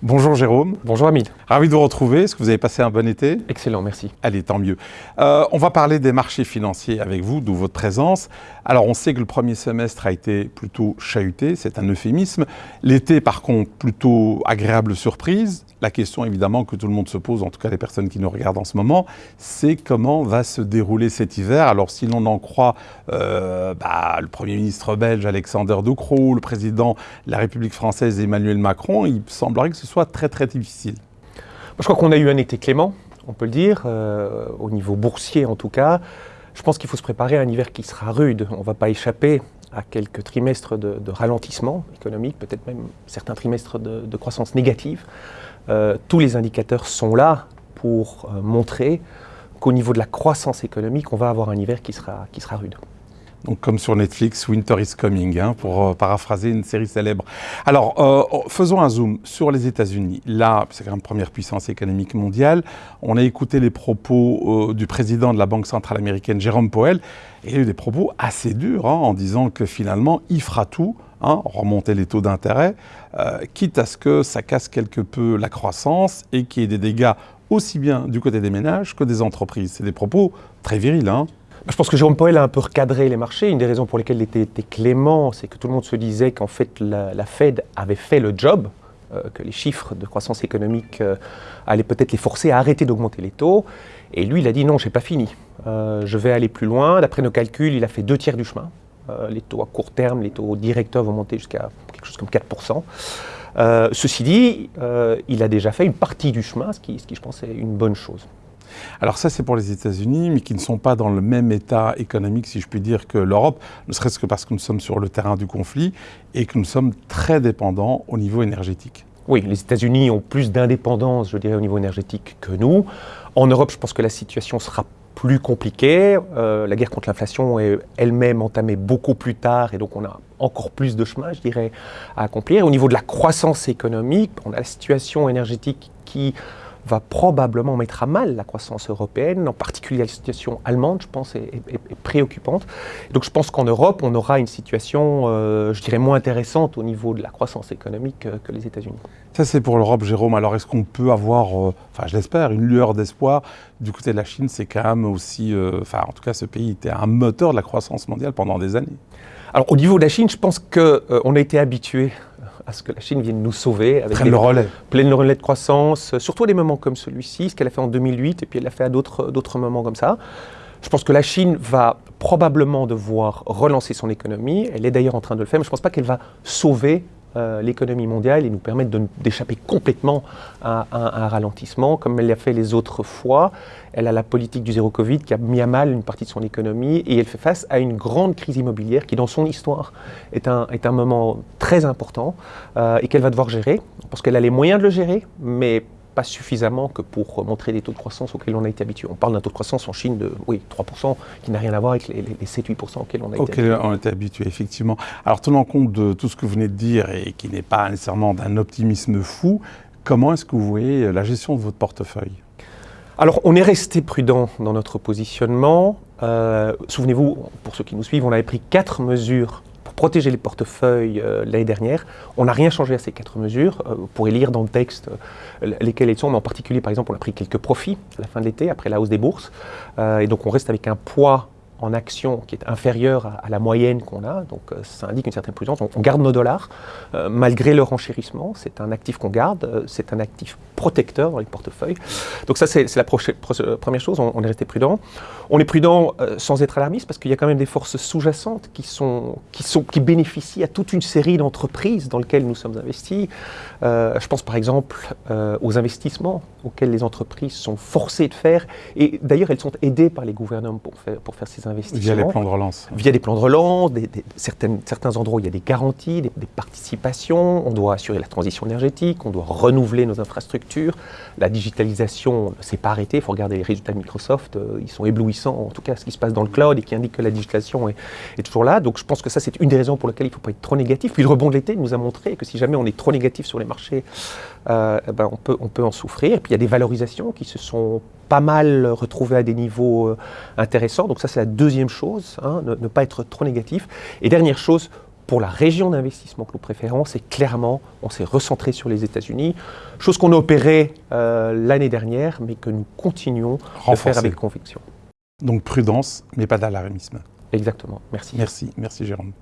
Bonjour Jérôme. Bonjour Hamid. Ravi de vous retrouver. Est-ce que vous avez passé un bon été? Excellent, merci. Allez, tant mieux. Euh, on va parler des marchés financiers avec vous, d'où votre présence. Alors, on sait que le premier semestre a été plutôt chahuté, c'est un euphémisme. L'été, par contre, plutôt agréable surprise. La question, évidemment, que tout le monde se pose, en tout cas les personnes qui nous regardent en ce moment, c'est comment va se dérouler cet hiver? Alors, si l'on en croit euh, bah, le Premier ministre belge Alexander De Croo, le président de la République française Emmanuel Macron, il semblerait que ce soit très très difficile. Je crois qu'on a eu un été clément, on peut le dire, euh, au niveau boursier en tout cas. Je pense qu'il faut se préparer à un hiver qui sera rude. On ne va pas échapper à quelques trimestres de, ralentissement économique, peut-être même certains trimestres de, croissance négative. Euh, tous les indicateurs sont là pour euh, montrer qu'au niveau de la croissance économique, on va avoir un hiver qui sera, qui sera rude. Donc, comme sur Netflix, Winter is Coming, hein, pour euh, paraphraser une série célèbre. Alors, euh, oh, faisons un zoom sur les États-Unis. Là, c'est quand même première puissance économique mondiale. On a écouté les propos euh, du président de la Banque centrale américaine, Jérôme Powell, il a eu des propos assez durs hein, en disant que finalement, il fera tout, hein, remonter les taux d'intérêt, quitte à ce que ça casse quelque peu la croissance et qu'il y ait des dégâts aussi bien du côté des ménages que des entreprises. C'est des propos très virils. Je pense que Jérôme Powell a un peu recadré les marchés. Une des raisons pour lesquelles il était, clément, c'est que tout le monde se disait qu'en fait la, Fed avait fait le job, euh, que les chiffres de croissance économique euh, allaient peut-être les forcer à arrêter d'augmenter les taux. Et lui, il a dit non, je n'ai pas fini. Euh, je vais aller plus loin. D'après nos calculs, il a fait deux tiers du chemin. les taux à court terme, les taux directeurs vont monter jusqu'à quelque chose comme 4%. ceci dit, il a déjà fait une partie du chemin, ce qui je pense est une bonne chose. Alors ça, c'est pour les États-Unis, mais qui ne sont pas dans le même état économique, si je puis dire, que l'Europe, ne serait-ce que parce que nous sommes sur le terrain du conflit et que nous sommes très dépendants au niveau énergétique. Oui, les États-Unis ont plus d'indépendance, je dirais, au niveau énergétique que nous. En Europe, je pense que la situation sera plus compliquée. Euh, la guerre contre l'inflation est elle-même entamée beaucoup plus tard et donc on a encore plus de chemin, je dirais, à accomplir. Au niveau de la croissance économique, on a la situation énergétique qui va probablement mettre à mal la croissance européenne, en particulier la situation allemande, je pense, est, préoccupante. donc je pense qu'en Europe, on aura une situation, euh, je dirais, moins intéressante au niveau de la croissance économique que, les États-Unis. Ça, c'est pour l'Europe, Jérôme. Alors, est-ce qu'on peut avoir, euh, enfin, je l'espère, une lueur d'espoir du côté de la Chine? C'est quand même aussi, euh, enfin, en tout cas, ce pays était un moteur de la croissance mondiale pendant des années. Alors, au niveau de la Chine, je pense qu'on a été habitué à ce que la Chine vienne nous sauver. Avec le relais. Pleine relais de croissance, surtout à des moments comme celui-ci, ce qu'elle a fait en 2008, et puis elle l'a fait à d'autres moments comme ça. Je pense que la Chine va probablement devoir relancer son économie. Elle est d'ailleurs en train de le faire, mais je ne pense pas qu'elle va sauver euh, l'économie mondiale et nous permettre d'échapper complètement à, un ralentissement, comme elle l'a fait les autres fois. Elle a la politique du zéro Covid qui a mis à mal une partie de son économie et elle fait face à une grande crise immobilière qui, dans son histoire, est un, est un moment très important euh, et qu'elle va devoir gérer, parce qu'elle a les moyens de le gérer, mais pas suffisamment que pour montrer des taux de croissance auxquels on a été habitué. On parle d'un taux de croissance en Chine de oui, 3%, qui n'a rien à voir avec les, 7-8% auxquels on a été habitué. on été habitué, effectivement. Alors, tenant compte de tout ce que vous venez de dire et qui n'est pas nécessairement d'un optimisme fou, comment est-ce que vous voyez la gestion de votre portefeuille? Alors, on est resté prudent dans notre positionnement. Euh, souvenez-vous, pour ceux qui nous suivent, on avait pris quatre mesures protéger les portefeuilles euh, l'année dernière. On n'a rien changé à ces quatre mesures. Euh, vous pourrez lire dans le texte euh, lesquelles elles sont, mais en particulier, par exemple, on a pris quelques profits à la fin de l'été, après la hausse des bourses. et donc, on reste avec un poids en action qui est inférieure à, la moyenne qu'on a, donc euh, ça indique une certaine prudence. On, garde nos dollars euh, malgré leur enchérissement. C'est un actif qu'on garde, euh, c'est un actif protecteur dans les portefeuilles. Donc ça, c'est la première chose, on, est resté prudent. On est prudent sans être alarmiste parce qu'il y a quand même des forces sous-jacentes qui, sont, qui, sont, qui bénéficient à toute une série d'entreprises dans lesquelles nous sommes investis. je pense par exemple aux investissements auxquels les entreprises sont forcées de faire. Et d'ailleurs, elles sont aidées par les gouvernements pour faire, pour faire ces Via les plans de relance. Via des plans de relance, des, certains endroits où il y a des garanties, des, participations. On doit assurer la transition énergétique, on doit renouveler nos infrastructures. La digitalisation ne s'est pas arrêtée. Il faut regarder les résultats de Microsoft. Euh, ils sont éblouissants, en tout cas, ce qui se passe dans le cloud et qui indique que la digitalisation est, toujours là. Donc je pense que ça, c'est une des raisons pour lesquelles il ne faut pas être trop négatif. Puis le rebond de l'été nous a montré que si jamais on est trop négatif sur les marchés, euh, eh ben on, peut, on peut en souffrir. Et puis il y a des valorisations qui se sont pas mal retrouvées à des niveaux euh, intéressants. Donc ça, c'est la deuxième chose, hein, ne, pas être trop négatif. Et dernière chose, pour la région d'investissement que nous préférons, c'est clairement, on s'est recentré sur les États-Unis, chose qu'on a opérée euh, l'année dernière, mais que nous continuons de Renforcer. faire avec conviction. Donc prudence, mais pas d'alarmisme. Exactement. Merci. Merci, merci Jérôme.